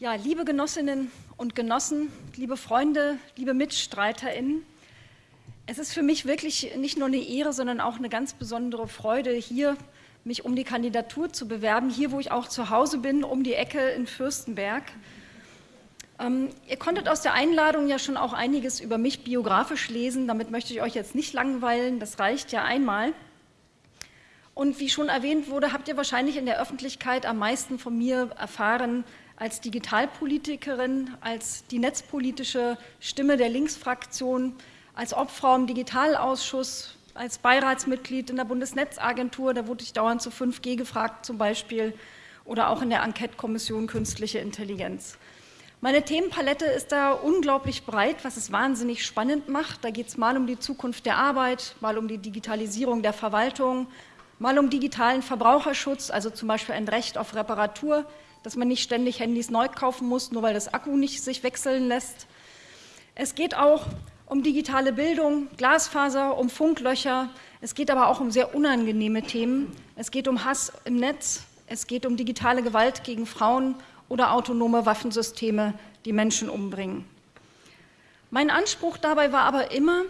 Ja, liebe Genossinnen und Genossen, liebe Freunde, liebe MitstreiterInnen, es ist für mich wirklich nicht nur eine Ehre, sondern auch eine ganz besondere Freude, hier mich um die Kandidatur zu bewerben, hier, wo ich auch zu Hause bin, um die Ecke in Fürstenberg. Ähm, ihr konntet aus der Einladung ja schon auch einiges über mich biografisch lesen, damit möchte ich euch jetzt nicht langweilen, das reicht ja einmal. Und wie schon erwähnt wurde, habt ihr wahrscheinlich in der Öffentlichkeit am meisten von mir erfahren als Digitalpolitikerin, als die netzpolitische Stimme der Linksfraktion, als Obfrau im Digitalausschuss, als Beiratsmitglied in der Bundesnetzagentur, da wurde ich dauernd zu 5G gefragt zum Beispiel, oder auch in der Enquete-Kommission Künstliche Intelligenz. Meine Themenpalette ist da unglaublich breit, was es wahnsinnig spannend macht. Da geht es mal um die Zukunft der Arbeit, mal um die Digitalisierung der Verwaltung, mal um digitalen Verbraucherschutz, also zum Beispiel ein Recht auf Reparatur, dass man nicht ständig Handys neu kaufen muss, nur weil das Akku nicht sich wechseln lässt. Es geht auch um digitale Bildung, Glasfaser, um Funklöcher. Es geht aber auch um sehr unangenehme Themen. Es geht um Hass im Netz, es geht um digitale Gewalt gegen Frauen oder autonome Waffensysteme, die Menschen umbringen. Mein Anspruch dabei war aber immer,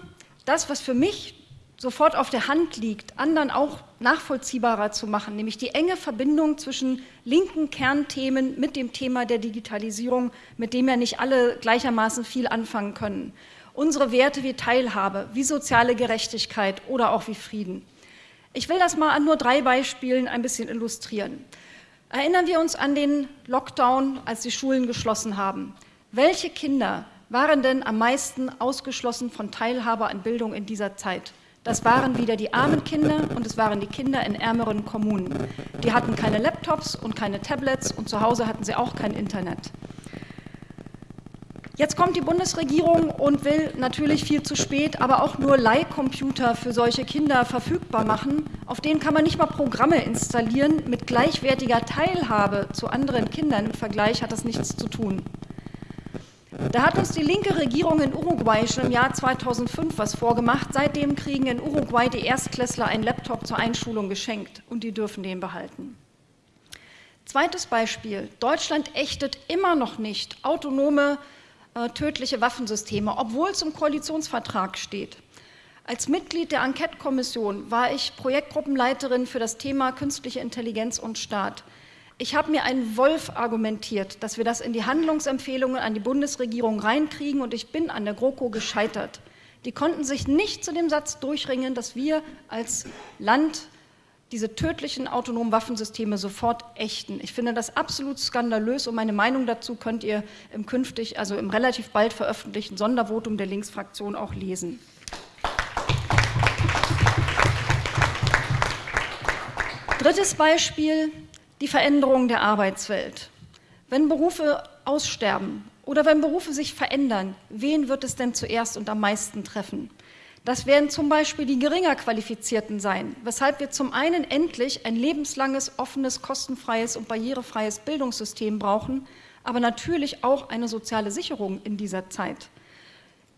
das, was für mich sofort auf der Hand liegt, anderen auch nachvollziehbarer zu machen, nämlich die enge Verbindung zwischen linken Kernthemen mit dem Thema der Digitalisierung, mit dem ja nicht alle gleichermaßen viel anfangen können. Unsere Werte wie Teilhabe, wie soziale Gerechtigkeit oder auch wie Frieden. Ich will das mal an nur drei Beispielen ein bisschen illustrieren. Erinnern wir uns an den Lockdown, als die Schulen geschlossen haben. Welche Kinder waren denn am meisten ausgeschlossen von Teilhabe an Bildung in dieser Zeit? Das waren wieder die armen Kinder und es waren die Kinder in ärmeren Kommunen. Die hatten keine Laptops und keine Tablets und zu Hause hatten sie auch kein Internet. Jetzt kommt die Bundesregierung und will natürlich viel zu spät, aber auch nur Leihcomputer für solche Kinder verfügbar machen. Auf denen kann man nicht mal Programme installieren. Mit gleichwertiger Teilhabe zu anderen Kindern im Vergleich hat das nichts zu tun. Da hat uns die linke Regierung in Uruguay schon im Jahr 2005 was vorgemacht. Seitdem kriegen in Uruguay die Erstklässler einen Laptop zur Einschulung geschenkt und die dürfen den behalten. Zweites Beispiel. Deutschland ächtet immer noch nicht autonome äh, tödliche Waffensysteme, obwohl es im Koalitionsvertrag steht. Als Mitglied der Enquete-Kommission war ich Projektgruppenleiterin für das Thema künstliche Intelligenz und Staat. Ich habe mir einen Wolf argumentiert, dass wir das in die Handlungsempfehlungen an die Bundesregierung reinkriegen und ich bin an der GroKo gescheitert. Die konnten sich nicht zu dem Satz durchringen, dass wir als Land diese tödlichen autonomen Waffensysteme sofort ächten. Ich finde das absolut skandalös und meine Meinung dazu könnt ihr im künftig, also im relativ bald veröffentlichten Sondervotum der Linksfraktion auch lesen. Drittes Beispiel, die Veränderung der Arbeitswelt. Wenn Berufe aussterben oder wenn Berufe sich verändern, wen wird es denn zuerst und am meisten treffen? Das werden zum Beispiel die geringer Qualifizierten sein, weshalb wir zum einen endlich ein lebenslanges, offenes, kostenfreies und barrierefreies Bildungssystem brauchen, aber natürlich auch eine soziale Sicherung in dieser Zeit.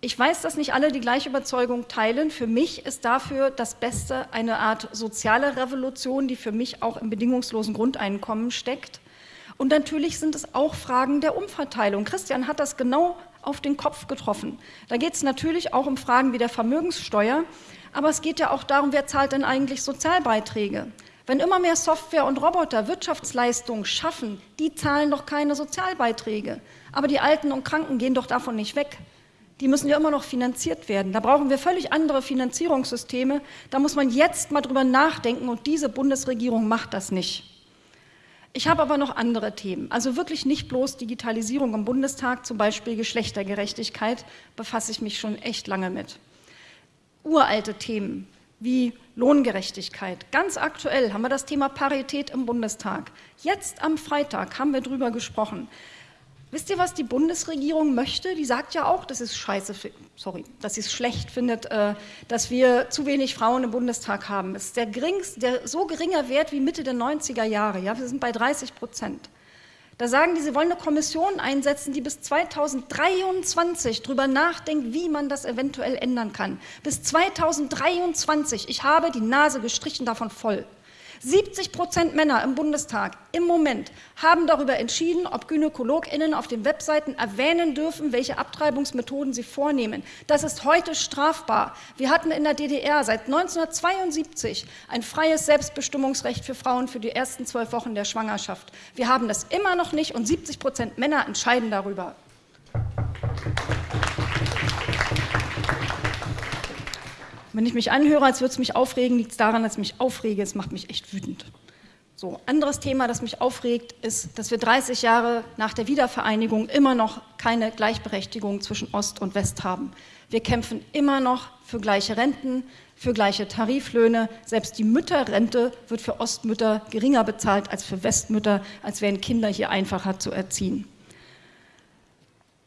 Ich weiß, dass nicht alle die gleiche Überzeugung teilen. Für mich ist dafür das Beste eine Art soziale Revolution, die für mich auch im bedingungslosen Grundeinkommen steckt. Und natürlich sind es auch Fragen der Umverteilung. Christian hat das genau auf den Kopf getroffen. Da geht es natürlich auch um Fragen wie der Vermögenssteuer, aber es geht ja auch darum, wer zahlt denn eigentlich Sozialbeiträge? Wenn immer mehr Software und Roboter Wirtschaftsleistungen schaffen, die zahlen doch keine Sozialbeiträge. Aber die Alten und Kranken gehen doch davon nicht weg. Die müssen ja immer noch finanziert werden. Da brauchen wir völlig andere Finanzierungssysteme. Da muss man jetzt mal drüber nachdenken und diese Bundesregierung macht das nicht. Ich habe aber noch andere Themen, also wirklich nicht bloß Digitalisierung im Bundestag, zum Beispiel Geschlechtergerechtigkeit, befasse ich mich schon echt lange mit. Uralte Themen wie Lohngerechtigkeit. Ganz aktuell haben wir das Thema Parität im Bundestag. Jetzt am Freitag haben wir darüber gesprochen. Wisst ihr, was die Bundesregierung möchte? Die sagt ja auch, dass es scheiße, sorry, dass sie es schlecht findet, äh, dass wir zu wenig Frauen im Bundestag haben. Es ist der, geringste, der so geringer Wert wie Mitte der 90er Jahre. Ja, wir sind bei 30 Prozent. Da sagen die, sie wollen eine Kommission einsetzen, die bis 2023 darüber nachdenkt, wie man das eventuell ändern kann. Bis 2023. Ich habe die Nase gestrichen davon voll. 70 Prozent Männer im Bundestag im Moment haben darüber entschieden, ob GynäkologInnen auf den Webseiten erwähnen dürfen, welche Abtreibungsmethoden sie vornehmen. Das ist heute strafbar. Wir hatten in der DDR seit 1972 ein freies Selbstbestimmungsrecht für Frauen für die ersten zwölf Wochen der Schwangerschaft. Wir haben das immer noch nicht und 70 Prozent Männer entscheiden darüber. Wenn ich mich anhöre, als würde es mich aufregen, liegt es daran, dass ich mich aufrege. Es macht mich echt wütend. So, anderes Thema, das mich aufregt, ist, dass wir 30 Jahre nach der Wiedervereinigung immer noch keine Gleichberechtigung zwischen Ost und West haben. Wir kämpfen immer noch für gleiche Renten, für gleiche Tariflöhne. Selbst die Mütterrente wird für Ostmütter geringer bezahlt als für Westmütter, als wären Kinder hier einfacher zu erziehen.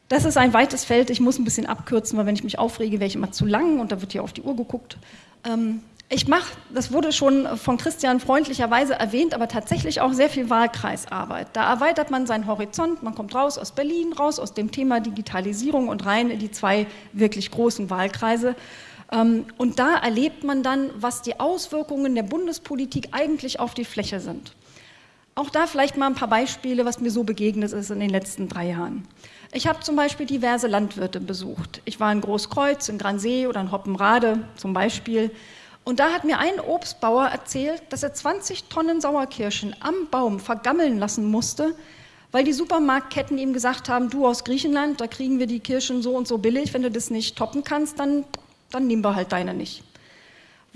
Das ist ein weites Feld, ich muss ein bisschen abkürzen, weil wenn ich mich aufrege, wäre ich immer zu lang und da wird hier auf die Uhr geguckt. Ähm, ich mache, das wurde schon von Christian freundlicherweise erwähnt, aber tatsächlich auch sehr viel Wahlkreisarbeit. Da erweitert man seinen Horizont, man kommt raus aus Berlin, raus aus dem Thema Digitalisierung und rein in die zwei wirklich großen Wahlkreise. Ähm, und da erlebt man dann, was die Auswirkungen der Bundespolitik eigentlich auf die Fläche sind. Auch da vielleicht mal ein paar Beispiele, was mir so begegnet ist in den letzten drei Jahren. Ich habe zum Beispiel diverse Landwirte besucht. Ich war in Großkreuz, in Gransee oder in Hoppenrade zum Beispiel. Und da hat mir ein Obstbauer erzählt, dass er 20 Tonnen Sauerkirschen am Baum vergammeln lassen musste, weil die Supermarktketten ihm gesagt haben, du aus Griechenland, da kriegen wir die Kirschen so und so billig, wenn du das nicht toppen kannst, dann, dann nehmen wir halt deine nicht.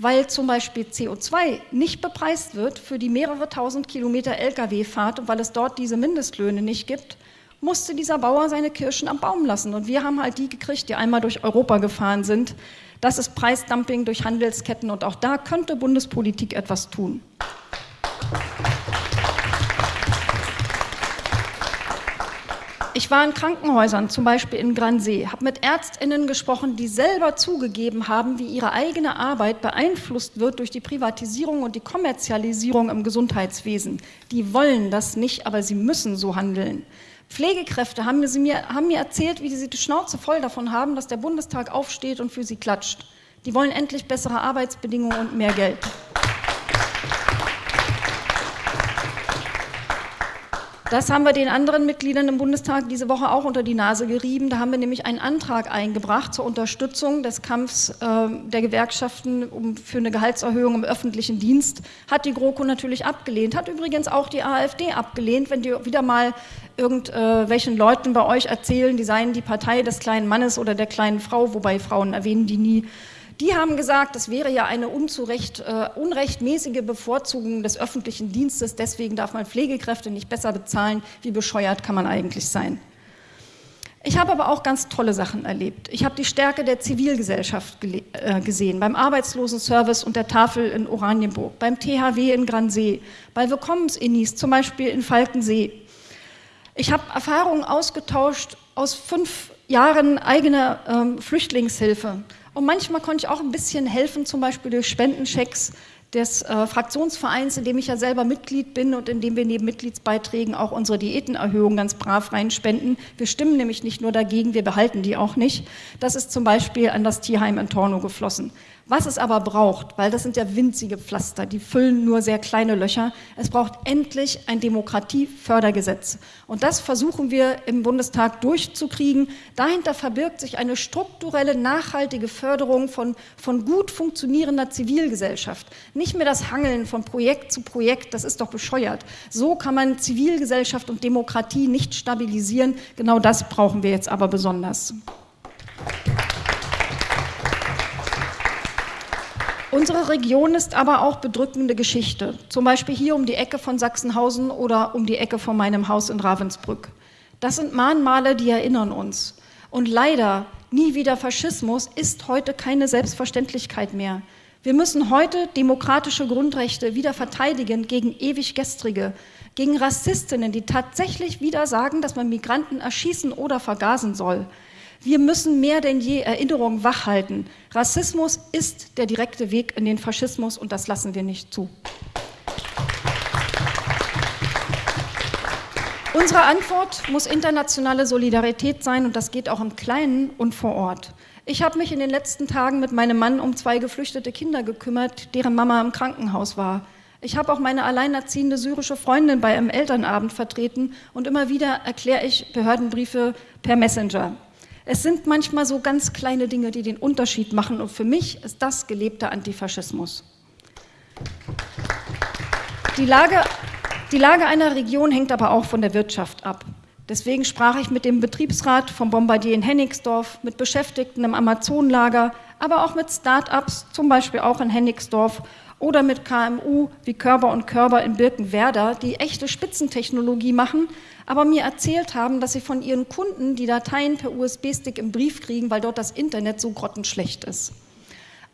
Weil zum Beispiel CO2 nicht bepreist wird für die mehrere tausend Kilometer Lkw-Fahrt und weil es dort diese Mindestlöhne nicht gibt, musste dieser Bauer seine Kirschen am Baum lassen. Und wir haben halt die gekriegt, die einmal durch Europa gefahren sind. Das ist Preisdumping durch Handelsketten und auch da könnte Bundespolitik etwas tun. Ich war in Krankenhäusern, zum Beispiel in Gransee, habe mit ÄrztInnen gesprochen, die selber zugegeben haben, wie ihre eigene Arbeit beeinflusst wird durch die Privatisierung und die Kommerzialisierung im Gesundheitswesen. Die wollen das nicht, aber sie müssen so handeln. Pflegekräfte haben mir, haben mir erzählt, wie sie die Schnauze voll davon haben, dass der Bundestag aufsteht und für sie klatscht. Die wollen endlich bessere Arbeitsbedingungen und mehr Geld. Das haben wir den anderen Mitgliedern im Bundestag diese Woche auch unter die Nase gerieben. Da haben wir nämlich einen Antrag eingebracht zur Unterstützung des Kampfs äh, der Gewerkschaften um, für eine Gehaltserhöhung im öffentlichen Dienst. Hat die GroKo natürlich abgelehnt, hat übrigens auch die AfD abgelehnt, wenn die wieder mal irgendwelchen äh, Leuten bei euch erzählen, die seien die Partei des kleinen Mannes oder der kleinen Frau, wobei Frauen erwähnen die nie. Die haben gesagt, das wäre ja eine unzurecht, äh, unrechtmäßige Bevorzugung des öffentlichen Dienstes, deswegen darf man Pflegekräfte nicht besser bezahlen. Wie bescheuert kann man eigentlich sein? Ich habe aber auch ganz tolle Sachen erlebt. Ich habe die Stärke der Zivilgesellschaft äh, gesehen, beim Arbeitslosenservice und der Tafel in Oranienburg, beim THW in Gransee, bei Willkommensinnis, zum Beispiel in Falkensee. Ich habe Erfahrungen ausgetauscht aus fünf Jahren eigener ähm, Flüchtlingshilfe. Und manchmal konnte ich auch ein bisschen helfen, zum Beispiel durch Spendenchecks des äh, Fraktionsvereins, in dem ich ja selber Mitglied bin und in dem wir neben Mitgliedsbeiträgen auch unsere Diätenerhöhung ganz brav reinspenden. Wir stimmen nämlich nicht nur dagegen, wir behalten die auch nicht. Das ist zum Beispiel an das Tierheim in Torno geflossen. Was es aber braucht, weil das sind ja winzige Pflaster, die füllen nur sehr kleine Löcher, es braucht endlich ein Demokratiefördergesetz. Und das versuchen wir im Bundestag durchzukriegen. Dahinter verbirgt sich eine strukturelle, nachhaltige Förderung von, von gut funktionierender Zivilgesellschaft. Nicht mehr das Hangeln von Projekt zu Projekt, das ist doch bescheuert. So kann man Zivilgesellschaft und Demokratie nicht stabilisieren. Genau das brauchen wir jetzt aber besonders. Unsere Region ist aber auch bedrückende Geschichte, zum Beispiel hier um die Ecke von Sachsenhausen oder um die Ecke von meinem Haus in Ravensbrück. Das sind Mahnmale, die erinnern uns. Und leider, nie wieder Faschismus ist heute keine Selbstverständlichkeit mehr. Wir müssen heute demokratische Grundrechte wieder verteidigen gegen ewig gestrige, gegen Rassistinnen, die tatsächlich wieder sagen, dass man Migranten erschießen oder vergasen soll. Wir müssen mehr denn je Erinnerung wachhalten. Rassismus ist der direkte Weg in den Faschismus und das lassen wir nicht zu. Unsere Antwort muss internationale Solidarität sein und das geht auch im Kleinen und vor Ort. Ich habe mich in den letzten Tagen mit meinem Mann um zwei geflüchtete Kinder gekümmert, deren Mama im Krankenhaus war. Ich habe auch meine alleinerziehende syrische Freundin bei einem Elternabend vertreten und immer wieder erkläre ich Behördenbriefe per Messenger. Es sind manchmal so ganz kleine Dinge, die den Unterschied machen und für mich ist das gelebter Antifaschismus. Die Lage, die Lage einer Region hängt aber auch von der Wirtschaft ab. Deswegen sprach ich mit dem Betriebsrat vom Bombardier in Hennigsdorf, mit Beschäftigten im Amazonlager, aber auch mit Start-ups, zum Beispiel auch in Hennigsdorf oder mit KMU wie Körber und Körber in Birkenwerder, die echte Spitzentechnologie machen, aber mir erzählt haben, dass sie von ihren Kunden die Dateien per USB-Stick im Brief kriegen, weil dort das Internet so grottenschlecht ist.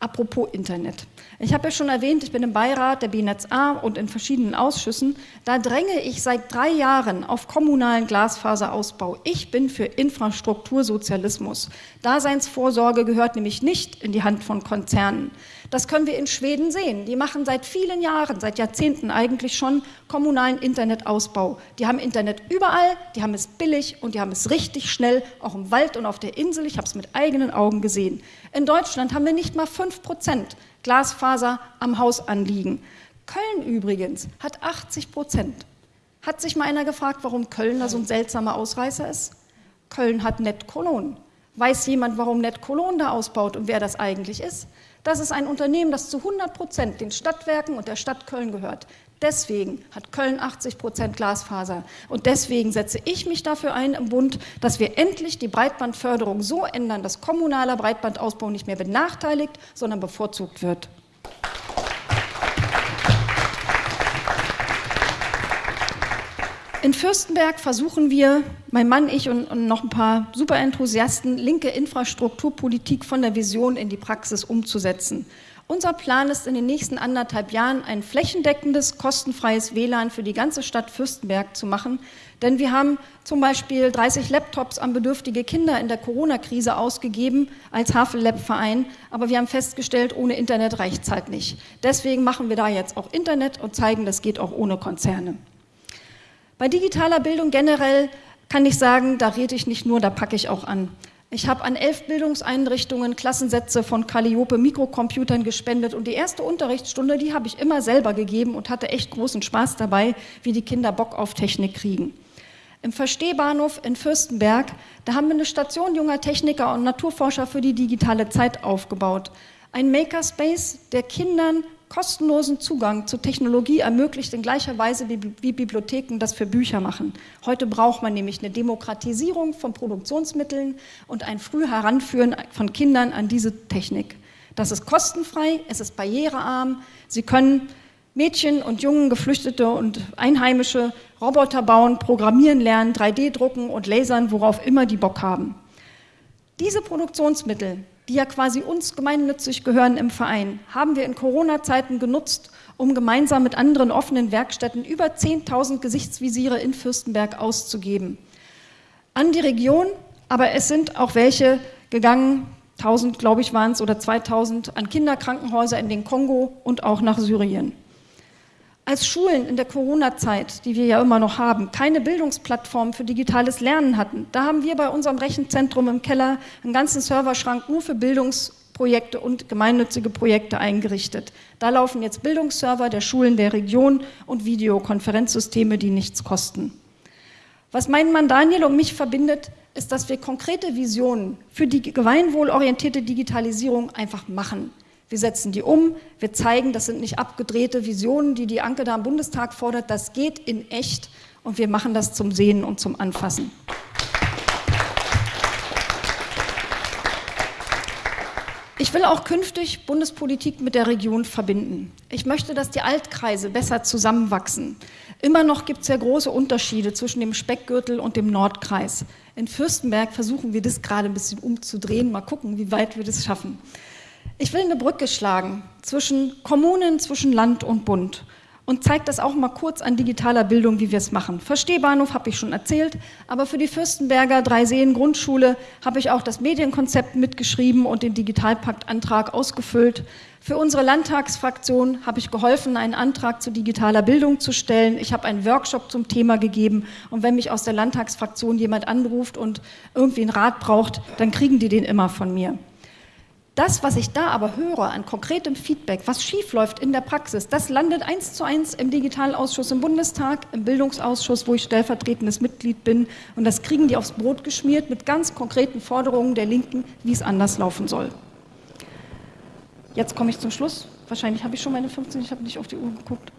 Apropos Internet. Ich habe ja schon erwähnt, ich bin im Beirat der BNetz A und in verschiedenen Ausschüssen. Da dränge ich seit drei Jahren auf kommunalen Glasfaserausbau. Ich bin für Infrastruktursozialismus. Daseinsvorsorge gehört nämlich nicht in die Hand von Konzernen. Das können wir in Schweden sehen. Die machen seit vielen Jahren, seit Jahrzehnten eigentlich schon kommunalen Internetausbau. Die haben Internet überall, die haben es billig und die haben es richtig schnell, auch im Wald und auf der Insel. Ich habe es mit eigenen Augen gesehen. In Deutschland haben wir nicht mal 5 Prozent Glasfaser am Haus anliegen. Köln übrigens hat 80 Prozent. Hat sich mal einer gefragt, warum Köln da so ein seltsamer Ausreißer ist? Köln hat Net Cologne. Weiß jemand, warum Net Cologne da ausbaut und wer das eigentlich ist? Das ist ein Unternehmen, das zu 100 Prozent den Stadtwerken und der Stadt Köln gehört. Deswegen hat Köln 80 Prozent Glasfaser. Und deswegen setze ich mich dafür ein im Bund, dass wir endlich die Breitbandförderung so ändern, dass kommunaler Breitbandausbau nicht mehr benachteiligt, sondern bevorzugt wird. In Fürstenberg versuchen wir, mein Mann, ich und, und noch ein paar Superenthusiasten, linke Infrastrukturpolitik von der Vision in die Praxis umzusetzen. Unser Plan ist in den nächsten anderthalb Jahren ein flächendeckendes, kostenfreies WLAN für die ganze Stadt Fürstenberg zu machen, denn wir haben zum Beispiel 30 Laptops an bedürftige Kinder in der Corona-Krise ausgegeben als Havel-Lab-Verein, aber wir haben festgestellt, ohne Internet reicht es halt nicht. Deswegen machen wir da jetzt auch Internet und zeigen, das geht auch ohne Konzerne. Bei digitaler Bildung generell kann ich sagen, da rede ich nicht nur, da packe ich auch an. Ich habe an elf Bildungseinrichtungen Klassensätze von Calliope Mikrocomputern gespendet und die erste Unterrichtsstunde, die habe ich immer selber gegeben und hatte echt großen Spaß dabei, wie die Kinder Bock auf Technik kriegen. Im Verstehbahnhof in Fürstenberg, da haben wir eine Station junger Techniker und Naturforscher für die digitale Zeit aufgebaut. Ein Makerspace, der Kindern kostenlosen Zugang zu Technologie ermöglicht in gleicher Weise, wie, Bibliotheken das für Bücher machen. Heute braucht man nämlich eine Demokratisierung von Produktionsmitteln und ein früh Heranführen von Kindern an diese Technik. Das ist kostenfrei, es ist barrierearm, sie können Mädchen und Jungen, Geflüchtete und Einheimische Roboter bauen, programmieren lernen, 3D drucken und lasern, worauf immer die Bock haben. Diese Produktionsmittel die ja quasi uns gemeinnützig gehören im Verein, haben wir in Corona-Zeiten genutzt, um gemeinsam mit anderen offenen Werkstätten über 10.000 Gesichtsvisiere in Fürstenberg auszugeben. An die Region, aber es sind auch welche gegangen, 1000 glaube ich waren es oder 2000, an Kinderkrankenhäuser in den Kongo und auch nach Syrien. Als Schulen in der Corona-Zeit, die wir ja immer noch haben, keine Bildungsplattform für digitales Lernen hatten, da haben wir bei unserem Rechenzentrum im Keller einen ganzen Serverschrank nur für Bildungsprojekte und gemeinnützige Projekte eingerichtet. Da laufen jetzt Bildungsserver der Schulen der Region und Videokonferenzsysteme, die nichts kosten. Was meinen Mann Daniel und mich verbindet, ist, dass wir konkrete Visionen für die gemeinwohlorientierte Digitalisierung einfach machen. Wir setzen die um, wir zeigen, das sind nicht abgedrehte Visionen, die die Anke da im Bundestag fordert, das geht in echt und wir machen das zum Sehen und zum Anfassen. Ich will auch künftig Bundespolitik mit der Region verbinden. Ich möchte, dass die Altkreise besser zusammenwachsen. Immer noch gibt es ja große Unterschiede zwischen dem Speckgürtel und dem Nordkreis. In Fürstenberg versuchen wir das gerade ein bisschen umzudrehen. Mal gucken, wie weit wir das schaffen. Ich will eine Brücke schlagen zwischen Kommunen, zwischen Land und Bund und zeige das auch mal kurz an digitaler Bildung, wie wir es machen. Verstehbahnhof habe ich schon erzählt, aber für die Fürstenberger Dreiseen Grundschule habe ich auch das Medienkonzept mitgeschrieben und den Digitalpaktantrag ausgefüllt. Für unsere Landtagsfraktion habe ich geholfen, einen Antrag zu digitaler Bildung zu stellen. Ich habe einen Workshop zum Thema gegeben und wenn mich aus der Landtagsfraktion jemand anruft und irgendwie einen Rat braucht, dann kriegen die den immer von mir. Das, was ich da aber höre an konkretem Feedback, was schiefläuft in der Praxis, das landet eins zu eins im Digitalausschuss im Bundestag, im Bildungsausschuss, wo ich stellvertretendes Mitglied bin. Und das kriegen die aufs Brot geschmiert mit ganz konkreten Forderungen der Linken, wie es anders laufen soll. Jetzt komme ich zum Schluss. Wahrscheinlich habe ich schon meine 15, ich habe nicht auf die Uhr geguckt.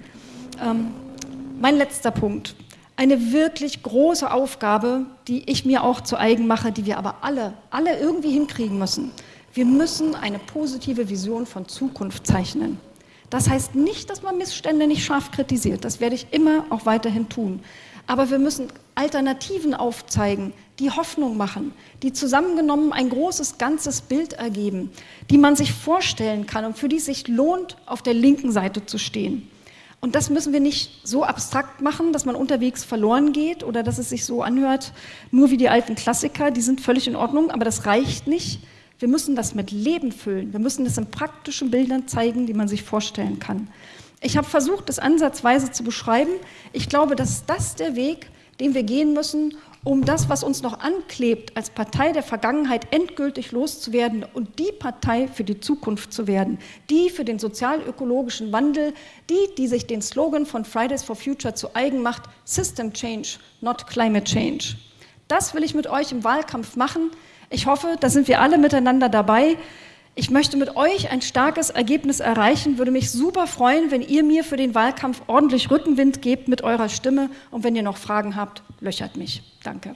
Ähm, mein letzter Punkt. Eine wirklich große Aufgabe, die ich mir auch zu eigen mache, die wir aber alle, alle irgendwie hinkriegen müssen. Wir müssen eine positive Vision von Zukunft zeichnen. Das heißt nicht, dass man Missstände nicht scharf kritisiert. Das werde ich immer auch weiterhin tun. Aber wir müssen Alternativen aufzeigen, die Hoffnung machen, die zusammengenommen ein großes, ganzes Bild ergeben, die man sich vorstellen kann und für die es sich lohnt, auf der linken Seite zu stehen. Und das müssen wir nicht so abstrakt machen, dass man unterwegs verloren geht oder dass es sich so anhört, nur wie die alten Klassiker, die sind völlig in Ordnung, aber das reicht nicht. Wir müssen das mit Leben füllen. Wir müssen das in praktischen Bildern zeigen, die man sich vorstellen kann. Ich habe versucht, das ansatzweise zu beschreiben. Ich glaube, dass das der Weg, den wir gehen müssen, um das, was uns noch anklebt, als Partei der Vergangenheit endgültig loszuwerden und die Partei für die Zukunft zu werden, die für den sozial-ökologischen Wandel, die, die sich den Slogan von Fridays for Future zu eigen macht, System Change, not Climate Change. Das will ich mit euch im Wahlkampf machen. Ich hoffe, da sind wir alle miteinander dabei. Ich möchte mit euch ein starkes Ergebnis erreichen, würde mich super freuen, wenn ihr mir für den Wahlkampf ordentlich Rückenwind gebt mit eurer Stimme und wenn ihr noch Fragen habt, löchert mich. Danke.